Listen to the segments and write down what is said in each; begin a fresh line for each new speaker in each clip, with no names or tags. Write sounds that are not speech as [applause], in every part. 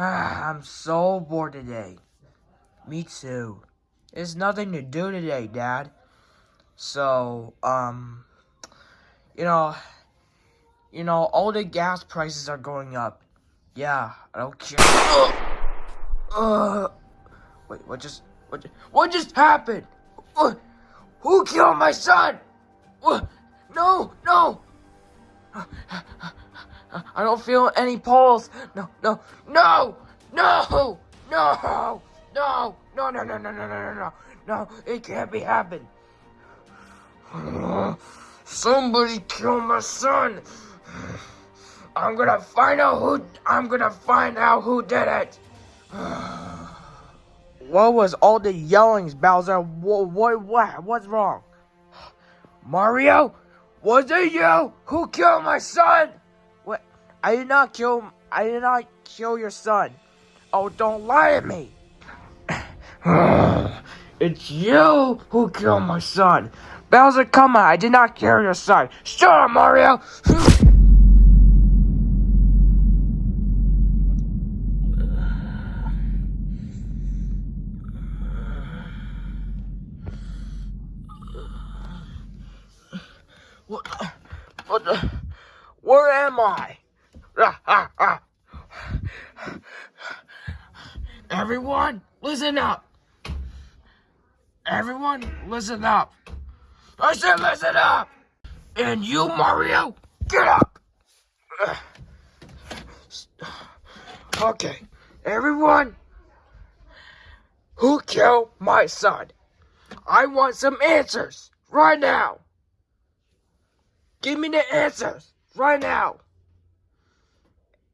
I'm so bored today. Me too. There's nothing to do today, Dad. So, um, you know, you know, all the gas prices are going up. Yeah, I don't care. Uh, wait, what just, what, just, what just happened? Uh, who killed my son? Uh, no, no. I don't feel any pulse. No, no, no, no, no, no, no, no, no, no, no, no, no, no, no, no, it can't be happening. Somebody killed my son. I'm gonna find out who. I'm gonna find out who did it. what was all the yellings, Bowser? What? What? What? What's wrong? Mario, was it you who killed my son? I did not kill. I did not kill your son. Oh, don't lie to me. [sighs] it's you who killed my son. Bowser, come on. I did not kill your son. Shut up, Mario. [laughs] What? What the? Where am I? Ah, ah, ah. [sighs] Everyone, listen up. Everyone, listen up. I said listen up. And you, Mario, get up. [sighs] Okay, everyone, who killed my son? I want some answers right now. Give me the answers right now.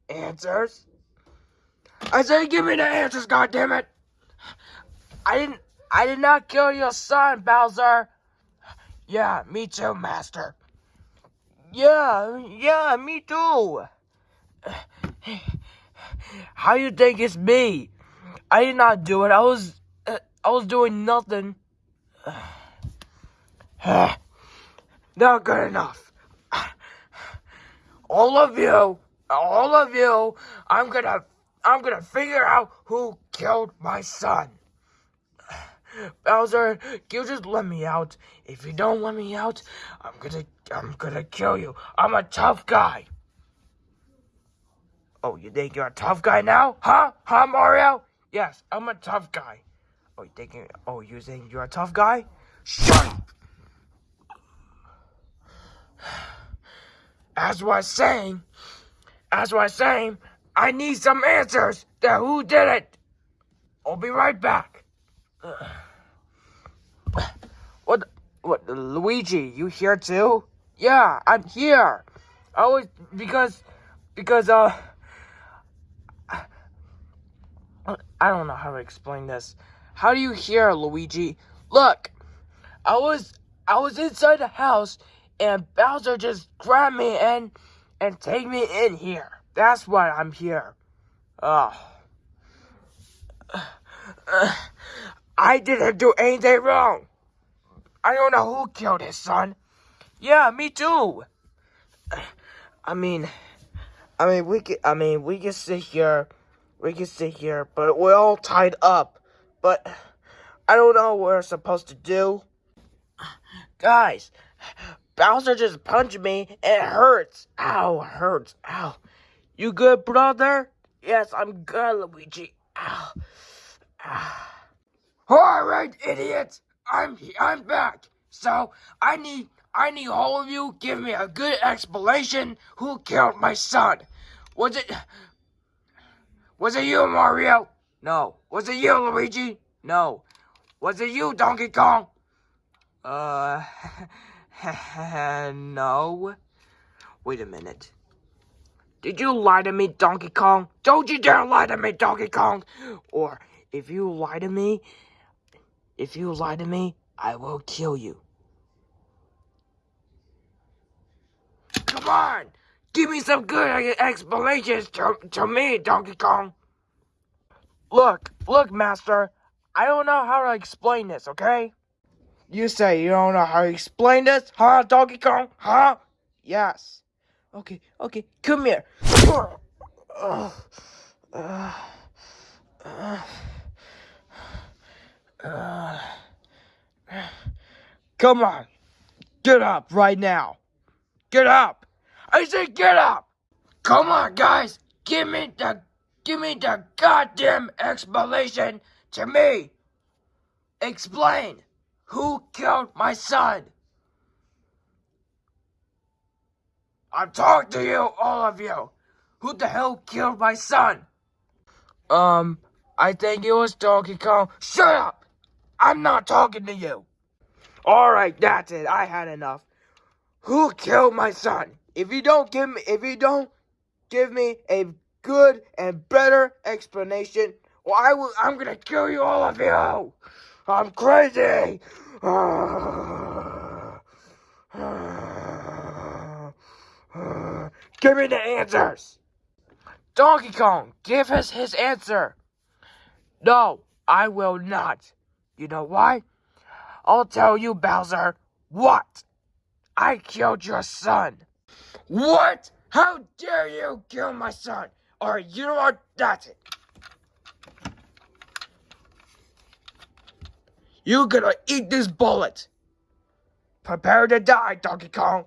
Answers? I said give me the answers, God damn it! I didn't I did not kill your son, Bowser. Yeah, me too, Master. Yeah, yeah, me too. How you think it's me? I did not do it. I was uh, I was doing nothing. [sighs] not good enough all of you, all of you, I'm gonna, I'm gonna figure out who killed my son. [sighs] Bowser, you just let me out. If you don't let me out, I'm gonna, I'm gonna kill you. I'm a tough guy. Oh, you think you're a tough guy now? Huh? Huh, Mario? Yes, I'm a tough guy. Oh, you thinking, oh, you think you're a tough guy? Shut up! [sighs] As was saying, as I was saying, I need some answers to who did it. I'll be right back. [sighs] What? What? Luigi, you here too? Yeah, I'm here. I was because because uh [sighs] I don't know how to explain this. How do you hear, Luigi? Look, I was I was inside the house and Bowser just grabbed me and and take me in here. That's why I'm here. Oh. I didn't do anything wrong. I don't know who killed his son. Yeah, me too. I mean, I mean, we can, I mean, we can sit here, we can sit here, but we're all tied up. But I don't know what we're supposed to do. Guys, Bowser just punched me. It hurts. Ow, hurts. Ow. You good, brother? Yes, I'm good, Luigi. Ow. Ow. All right, idiots. I'm I'm back. So I need I need all of you give me a good explanation who killed my son. Was it Was it you, Mario? No. Was it you, Luigi? No. Was it you, Donkey Kong? Uh [laughs] [laughs] no. Wait a minute. Did you lie to me, Donkey Kong? Don't you dare lie to me, Donkey Kong! Or, if you lie to me, if you lie to me, I will kill you. Come on! Give me some good explanations to, to me, Donkey Kong! Look, look, Master. I don't know how to explain this, okay? You say you don't know how to explain this, huh, Donkey Kong? Huh? Yes. Okay, okay, come here. Come on. Get up right now. Get up. I said get up. Come on, guys. Give me the give me the goddamn explanation to me. Explain who killed my son. I'm talking to you, all of you. Who the hell killed my son? Um, I think it was Donkey Kong. Shut up! I'm not talking to you. Alright, that's it. I had enough. Who killed my son? If you don't give me if you don't give me a good and better explanation, well I will I'm gonna kill you all of you. I'm crazy. Give me the answers! Donkey Kong, give us his answer! No, I will not. You know why? I'll tell you, Bowser. What? I killed your son. What? How dare you kill my son? Alright, you know what? That's it. You're gonna eat this bullet. Prepare to die, Donkey Kong.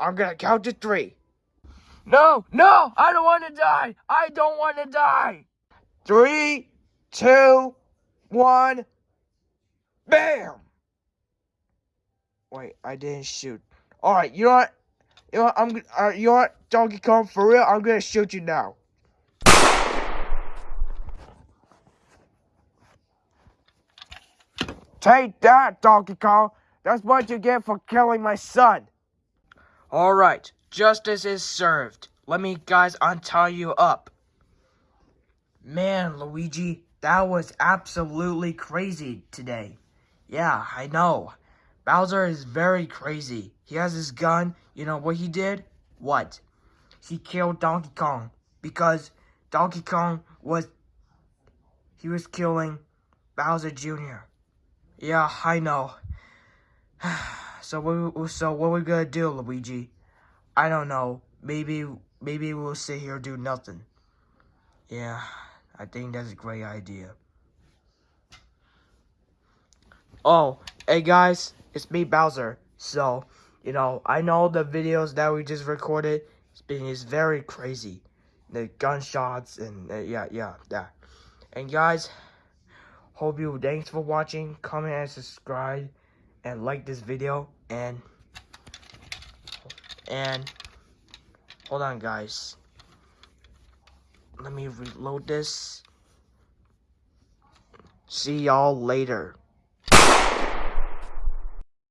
I'm gonna count to three. No, no, I don't want to die. I don't want to die. Three, two, one, bam. Wait, I didn't shoot. All right, you know what? You know what? I'm. Uh, you know what, Donkey Kong? For real, I'm gonna shoot you now. Take that, Donkey Kong. That's what you get for killing my son. All right, justice is served. Let me guys untie you up. Man, Luigi, that was absolutely crazy today. Yeah, I know. Bowser is very crazy. He has his gun. You know what he did? What? He killed Donkey Kong because Donkey Kong was he was killing Bowser Jr. Yeah, I know. [sighs] so what so what we gonna do, Luigi? I don't know. Maybe maybe we'll sit here do nothing. Yeah, I think that's a great idea. Oh, hey guys, it's me Bowser. So, you know, I know the videos that we just recorded it's been is very crazy. The gunshots and uh, yeah, yeah, yeah. And guys, hope you thanks for watching. Comment and subscribe and like this video and and hold on guys. Let me reload this. See y'all later.